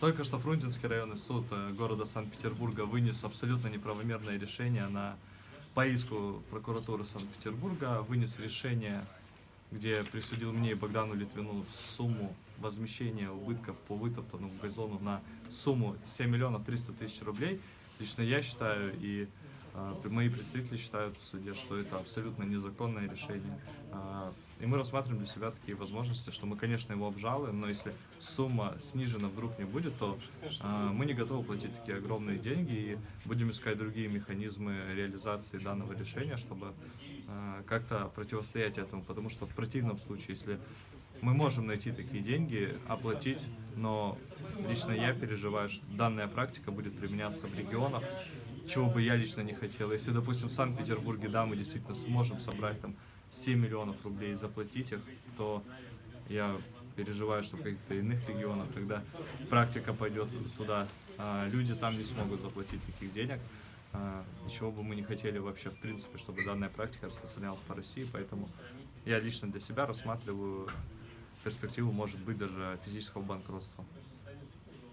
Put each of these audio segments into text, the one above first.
Только что Фрунзенский районный суд э, города Санкт-Петербурга вынес абсолютно неправомерное решение на по иску прокуратуры Санкт-Петербурга, вынес решение, где присудил мне и Богдану Литвину сумму возмещения убытков по вытоптанному газону на сумму 7 миллионов 300 тысяч рублей. Лично я считаю и э, мои представители считают в суде, что это абсолютно незаконное решение. Э, и мы рассматриваем для себя такие возможности, что мы, конечно, его обжалуем, но если сумма снижена вдруг не будет, то э, мы не готовы платить такие огромные деньги и будем искать другие механизмы реализации данного решения, чтобы как-то противостоять этому, потому что в противном случае, если мы можем найти такие деньги, оплатить, но лично я переживаю, что данная практика будет применяться в регионах, чего бы я лично не хотел. Если, допустим, в Санкт-Петербурге, да, мы действительно сможем собрать там 7 миллионов рублей и заплатить их, то я переживаю, что в каких-то иных регионах, когда практика пойдет туда, а люди там не смогут заплатить таких денег. А, ничего бы мы не хотели вообще, в принципе, чтобы данная практика распространялась по России, поэтому я лично для себя рассматриваю перспективу, может быть, даже физического банкротства.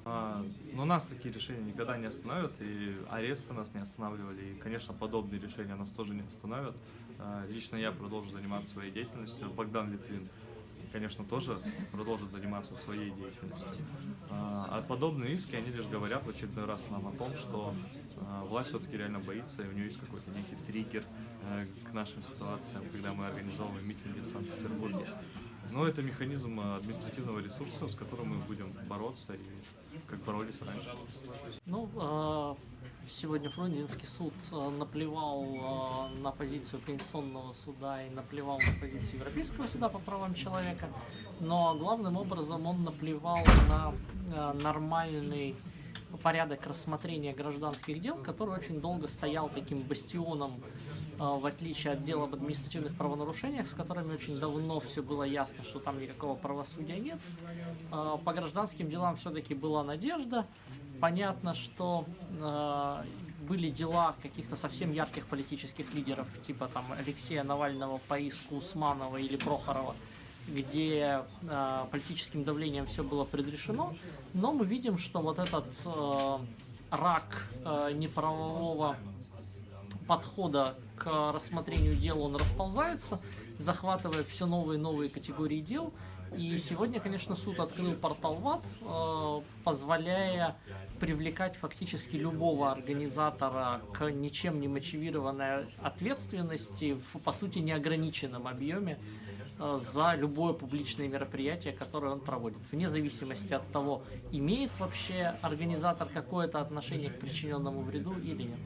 А, но нас такие решения никогда не остановят, и аресты нас не останавливали, и, конечно, подобные решения нас тоже не остановят. А, лично я продолжу заниматься своей деятельностью, Богдан Литвин, конечно, тоже продолжит заниматься своей деятельностью. А, а подобные иски, они лишь говорят в очередной раз нам о том, что власть все-таки реально боится, и у нее есть какой-то некий триггер к нашим ситуациям, когда мы организовываем митинги в Санкт-Петербурге. Но это механизм административного ресурса, с которым мы будем бороться и как боролись раньше. Ну, а, сегодня Фрунзенский суд а, наплевал а, на позицию Конституционного суда и наплевал на позицию Европейского суда по правам человека, но главным образом он наплевал на нормальный порядок рассмотрения гражданских дел, который очень долго стоял таким бастионом, а, в отличие от дел об административных правонарушениях, с которыми очень давно все было ясно, что там никакого правосудия нет. А, по гражданским делам все-таки была надежда. Понятно, что а, были дела каких-то совсем ярких политических лидеров, типа там Алексея Навального по иску Усманова или Прохорова, где э, политическим давлением все было предрешено, но мы видим, что вот этот э, рак э, неправового подхода к рассмотрению дел, он расползается, захватывая все новые и новые категории дел. И сегодня, конечно, суд открыл портал ВАД, э, позволяя привлекать фактически любого организатора к ничем не мотивированной ответственности в, по сути, неограниченном объеме Э, за любое публичное мероприятие, которое он проводит, вне зависимости от того, имеет вообще организатор какое-то отношение к причиненному вреду или нет.